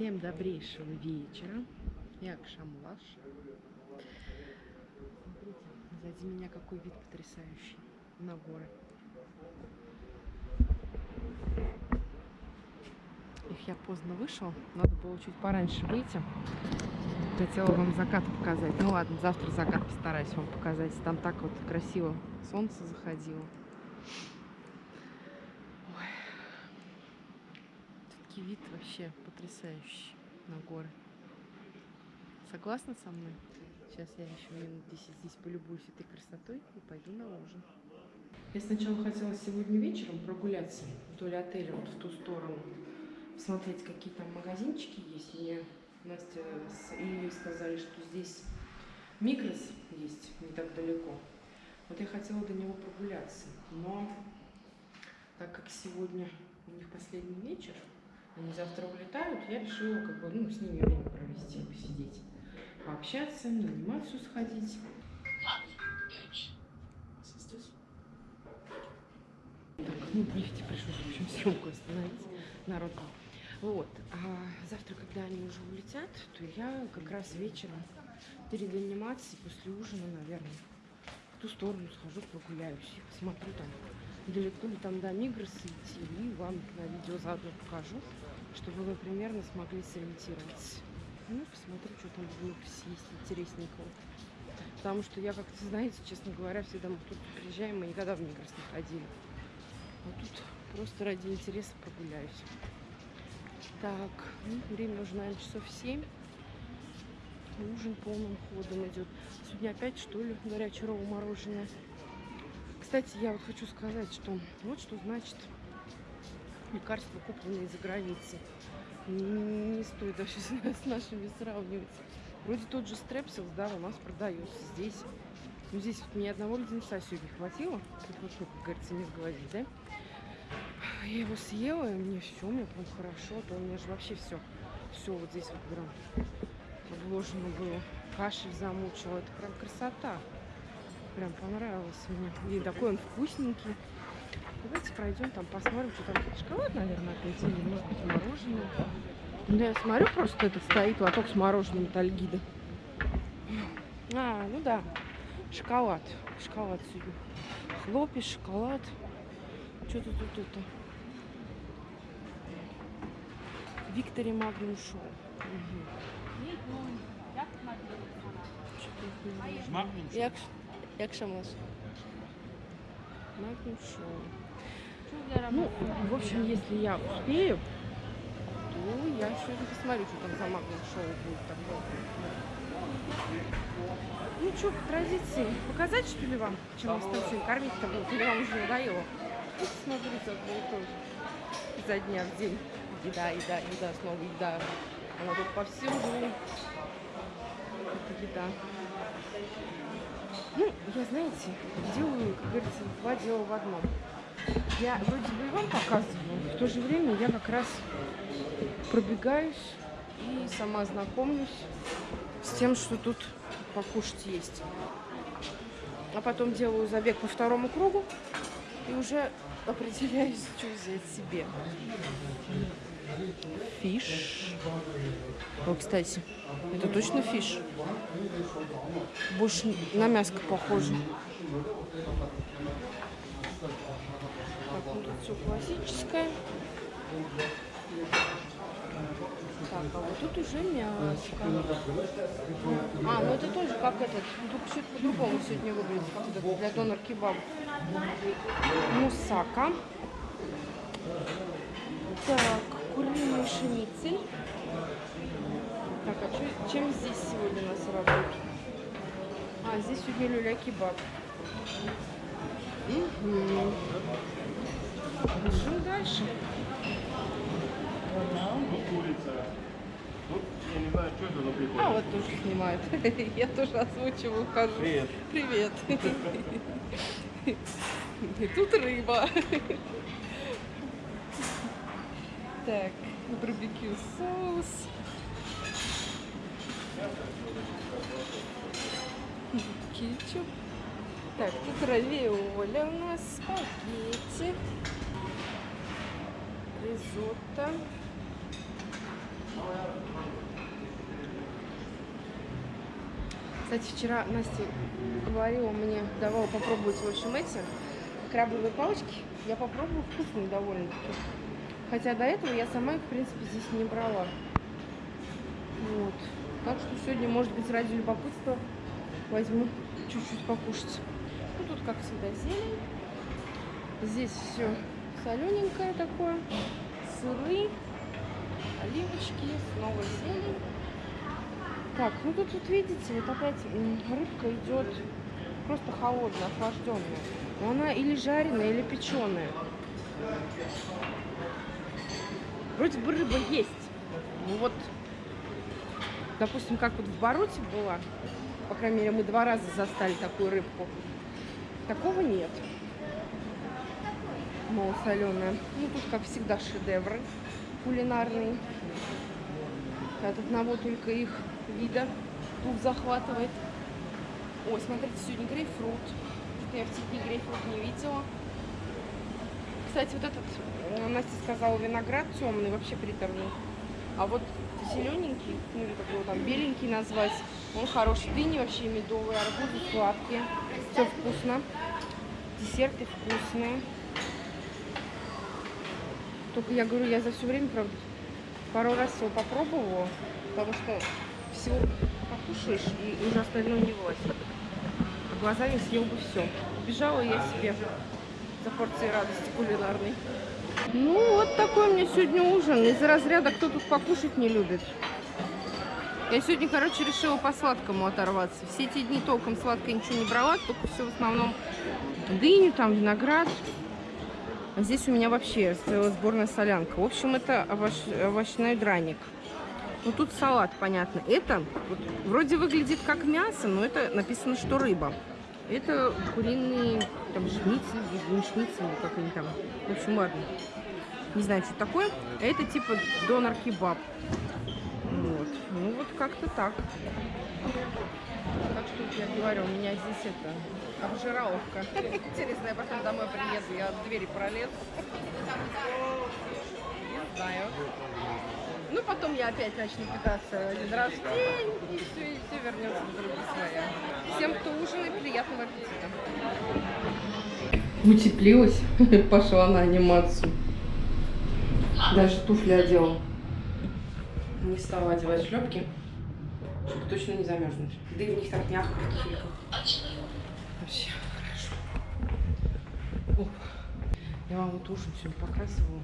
Всем добрейшего вечера. Я Акшамлаш. Смотрите, сзади меня какой вид потрясающий на горы. Их я поздно вышел, надо было чуть пораньше выйти. Хотела вам закат показать. Ну ладно, завтра закат постараюсь вам показать. Там так вот красиво солнце заходило. Все-таки вид вообще потрясающий на горы. Согласна со мной? Сейчас я еще минут 10 здесь полюбуюсь этой красотой и пойду на ужин. Я сначала хотела сегодня вечером прогуляться вдоль отеля, вот в ту сторону, посмотреть, какие там магазинчики есть. Мне Настя с Ильей сказали, что здесь Микрос есть не так далеко. Вот я хотела до него прогуляться, но так как сегодня у них последний вечер, они завтра улетают, я решила как бы, ну, с ними время провести, посидеть, пообщаться, на анимацию сходить. Так, ну, нефти пришлось, в общем, съемку остановить. Народ Вот. А завтра, когда они уже улетят, то я как раз вечером перед анимацией, после ужина, наверное, в ту сторону схожу, прогуляюсь и посмотрю там, далеко ли там до Мигроса идти, и вам на видео заодно покажу чтобы вы примерно смогли сориентироваться. Ну, посмотрю, что там в Микросе есть интересненького. Потому что я как-то, знаете, честно говоря, всегда мы тут приезжаем, мы никогда в Мигрос не ходили. А тут просто ради интереса прогуляюсь. Так, ну, время уже, наверное, часов 7. Ужин полным ходом идет. Сегодня опять, что ли, горячее мороженое. Кстати, я вот хочу сказать, что вот что значит лекарства, купленные за границей. Не, стоит вообще с нашими сравнивать. Вроде тот же стрепсилс, да, у нас продается здесь. Ну, здесь вот ни одного леденца сегодня хватило. Тут вот, как говорится, не сглазить, да? Я его съела, и мне все, мне прям хорошо. А то у меня же вообще все, все вот здесь вот прям вложено было. Кашель замучила. Это прям красота. Прям понравилось мне. И такой он вкусненький. Давайте пройдем там, посмотрим, что там. Шоколад, наверное, опять, или может быть мороженое. Ну, я смотрю, просто этот стоит лоток с мороженым Тальгида. А, ну да, шоколад. Шоколад сегодня. Хлопья, шоколад. Что-то тут это. Victory Magnum Show. Угу. Як, як ще можеш? Magnum Show. Ну, в общем, если я успею, то я сегодня посмотрю, что там за Magnum Show будет такое. Ну что, по традиции, показать что ли вам, чем нас там сегодня кормить-то будет? Или вам уже надоело? Ну, смотрите, одно и то же. Изо дня в день. Еда, еда, еда, снова еда. Она тут повсюду. Это еда. Ну, я, знаете, делаю, как говорится, два дела в одном. Я вроде бы и вам показываю, в то же время я как раз пробегаюсь и сама знакомлюсь с тем, что тут покушать есть. А потом делаю забег по второму кругу и уже определяюсь, что взять себе. Фиш. О, кстати, это точно фиш. Больше на мяско похоже. Так, ну тут все классическое. Так, а вот тут уже мяско. А, ну это тоже как этот, только чуть по-другому сегодня выглядит, как это для донор кебаб. Мусака. Так, куриный шницель. Так, а что, чем здесь сегодня у нас работает? А, здесь сегодня люля-кебаб. Угу. Бежим дальше. А, вот тоже снимают. Я тоже озвучиваю, хожу. Привет. Привет. И тут рыба. Так, барбекю соус. Кетчуп. Так, тут равиоли у нас, спагетти, ризотто. Кстати, вчера Настя говорила мне, давала попробовать, в общем, эти крабовые палочки. Я попробовала, вкусные довольно-таки. Хотя до этого я сама их, в принципе, здесь не брала. Вот. Так что сегодня, может быть, ради любопытства возьму чуть-чуть покушать. Ну, тут, как всегда, зелень. Здесь все солененькое такое. Сыры, оливочки, снова зелень. Так, ну тут вот видите, вот опять рыбка идет просто холодная, охлажденная. Но она или жареная, или печеная. Вроде бы рыба есть. Ну вот, допустим, как вот в Баруте была, по крайней мере, мы два раза застали такую рыбку. Такого нет. Малосоленая. Ну, тут, как всегда, шедевры кулинарные. От одного только их вида тут захватывает. Ой, смотрите, сегодня грейпфрут. Я в те грейпфрут не видела. Кстати, вот этот, э, Настя сказала, виноград темный, вообще приторный. А вот зелененький, ну или как его там, беленький назвать, он хороший. Дыни вообще медовые, арбузы сладкие. Все вкусно. Десерты вкусные. Только я говорю, я за все время, правда, пару раз его попробовала, потому что всего покушаешь и уже остальное не влазит. Глазами съел бы все. Убежала я себе за порцией радости кулинарной. Ну, вот такой меня сегодня ужин. Из разряда, кто тут покушать не любит. Я сегодня, короче, решила по сладкому оторваться. Все эти дни толком сладкое ничего не брала, только все в основном дыню, там виноград. А здесь у меня вообще стояла сборная солянка. В общем, это овощ... овощной драник. Ну, тут салат, понятно. Это вот, вроде выглядит как мясо, но это написано, что рыба. Это куриные там шницель, шницель, как они там. В общем, ладно. Не знаю, что такое. Это типа донор-кебаб. Вот. Ну, вот как-то так. Так что я говорю, у меня здесь это обжираловка. Интересно, я потом домой приеду, я от двери пролезу. Не знаю. Ну, потом я опять начну питаться один раз в день, и все, и все вернется в другие своя. Всем, кто ужинает, приятного аппетита. Утеплилась, пошла на анимацию. Даже туфли одела. Не стала одевать шлепки, чтобы точно не замерзнуть. Да и в них так мягко в. Вообще хорошо. Оп. Я вам вот ужин сегодня показывала.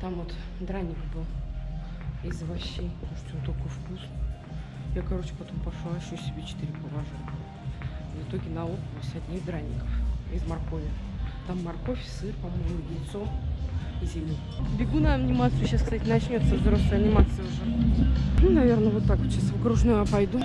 Там вот драник был из овощей. Слушайте, он такой вкусный. Я, короче, потом пошла еще себе 4 положила. В итоге налопалась одних драников из моркови. Там морковь, сыр, по-моему, яйцо и зелень. Бегу на анимацию. Сейчас, кстати, начнется взрослая анимация уже. Ну, наверное, вот так вот сейчас в окружную пойду.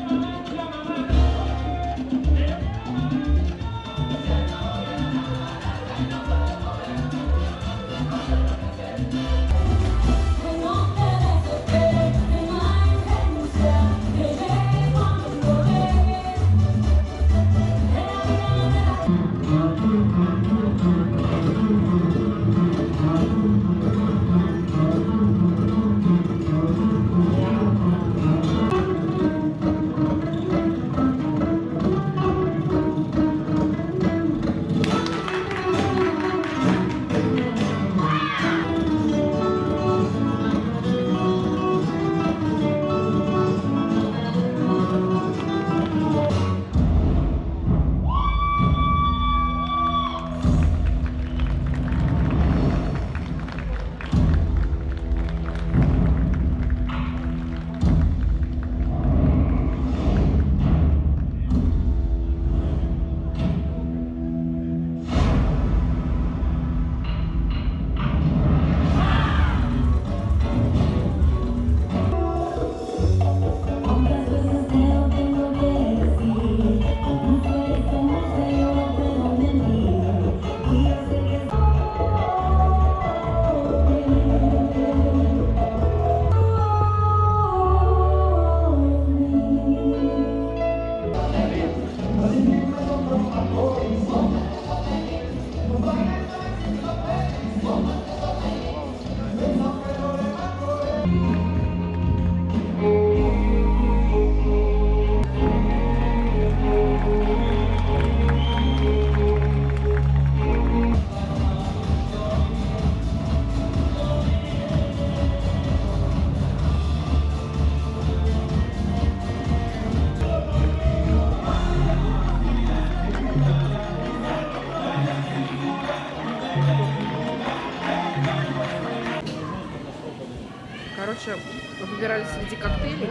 Выбирали среди коктейлей.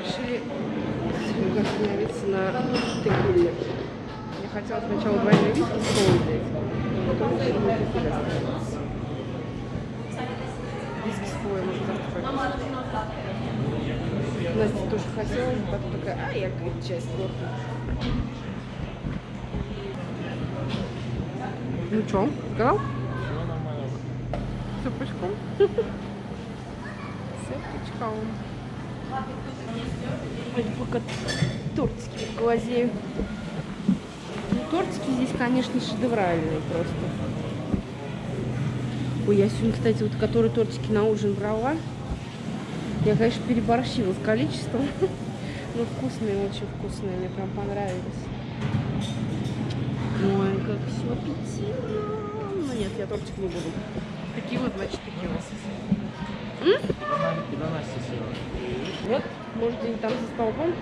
Решили остановиться на текиле. Я хотела сначала двойной виски с колой взять, потом решила на текиле. Виски с колой можно завтра. Настя тоже хотела, потом такая, а я, говорит, часть торта. Ну что, сказал? Все пучком. Все пучком. Ой, пока тортики глазею. Ну, тортики здесь, конечно, шедевральные просто. Ой, я сегодня, кстати, вот которые тортики на ужин брала. Я, конечно, переборщила с количеством. Но вкусные, очень вкусные. Мне прям понравились. Ой, как все аппетитно. Ну нет, я тортик не буду. Такие вот, значит, такие вот. Куда Настя села? Вот, может, где-нибудь там за столбом.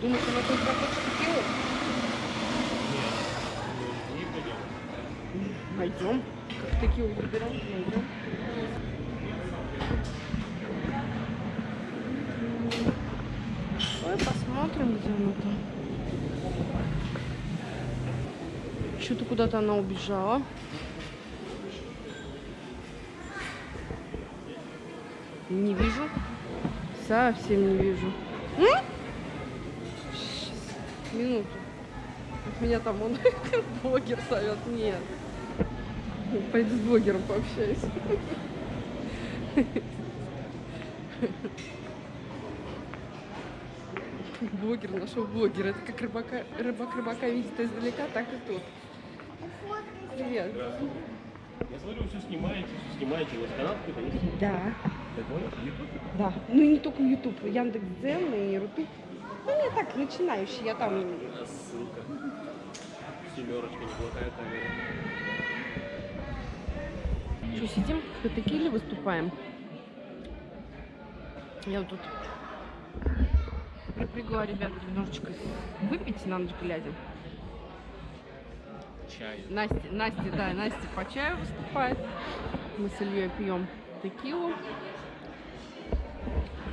Думаешь, она хоть захочет текилу? Не пойдем. Как текилу выбираем, найдем. Ой, посмотрим, где она там. Что-то куда-то она убежала. Не вижу. Совсем не вижу. М? Минуту. От меня там он блогер зовет. Нет. Пойду с блогером пообщаюсь. Блогер нашел блогера. Это как рыбака, рыбак рыбака видит издалека, так и тут. Привет. Я смотрю, вы все снимаете, все снимаете. У вас канал какой-то есть? Да. Да. Ну и не только YouTube, Яндекс.Дзен и Рутуб. Ну, я так, начинающий, я там... А ссылка. Семерочка, неплохая камера. Что, сидим в текиле выступаем? Я вот тут припрягла ребят немножечко выпить на ночь глядя. Чай. Настя, Настя, да, Настя по чаю выступает. Мы с Ильей пьем текилу.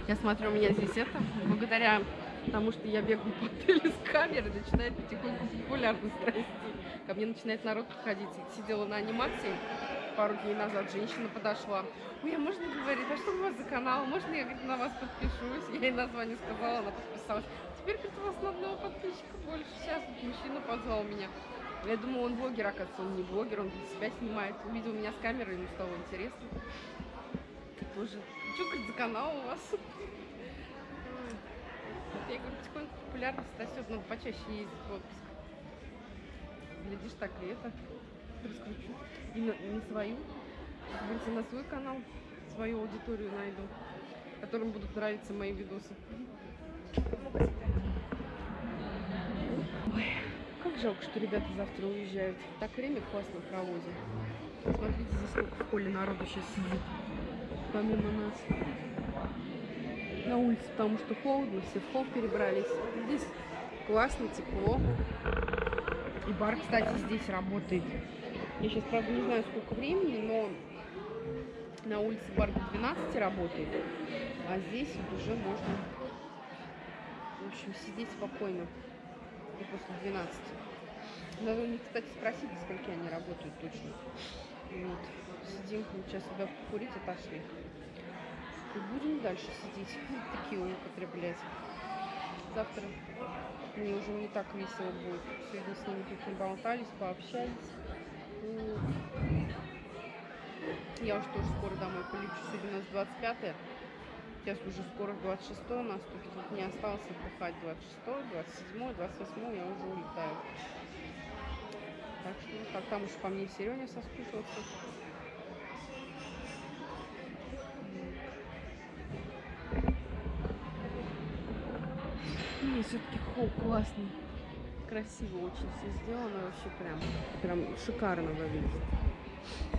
Я смотрю, у меня здесь это, благодаря тому, что я бегаю по отелю с камерой, начинает потихоньку популярность расти. Ко мне начинает народ подходить. Сидела на анимации пару дней назад, женщина подошла. Ой, а можно говорить, а что у вас за канал? Можно я говорит, на вас подпишусь? Я ей название сказала, она подписалась. Теперь, говорит, у вас одного подписчика больше. Сейчас мужчина позвал меня. Я думала, он блогер, оказывается, он не блогер, он для себя снимает. Увидел меня с камерой, ему стало интересно. Тоже. Что, говорит, за канал у вас? Я говорю, потихоньку популярность растет, надо почаще ездить в отпуск. Глядишь, так и это раскручу. И на, и на свою, говорится, на свой канал, свою аудиторию найду, которым будут нравиться мои видосы. Ой, как жалко, что ребята завтра уезжают. Так время классно проводим. Смотрите, здесь сколько в поле народу сейчас сидит. Помимо нас. На улице, потому что холодно, все в холл перебрались. Здесь классно, тепло. И бар, кстати, здесь работает. Я сейчас, правда, не знаю, сколько времени, но на улице бар до 12 работает. А здесь вот уже можно, в общем, сидеть спокойно. И после 12. Надо у них, кстати, спросить, до скольки они работают точно. Вот. Сидим, сейчас сюда покурить, отошли. И будем дальше сидеть, такие употреблять. Завтра мне уже не так весело будет. Сегодня с ними тут болтались, пообщались. Вот. Я уже тоже скоро домой полечу. Сегодня у нас 25 -е. Сейчас уже скоро 26 наступит. Вот мне осталось отдыхать 26, 27, 28 я уже улетаю. Так что так там уж по мне Сереня соскучился. Все-таки холл классный. Красиво очень все сделано, вообще прям, прям шикарно выглядит.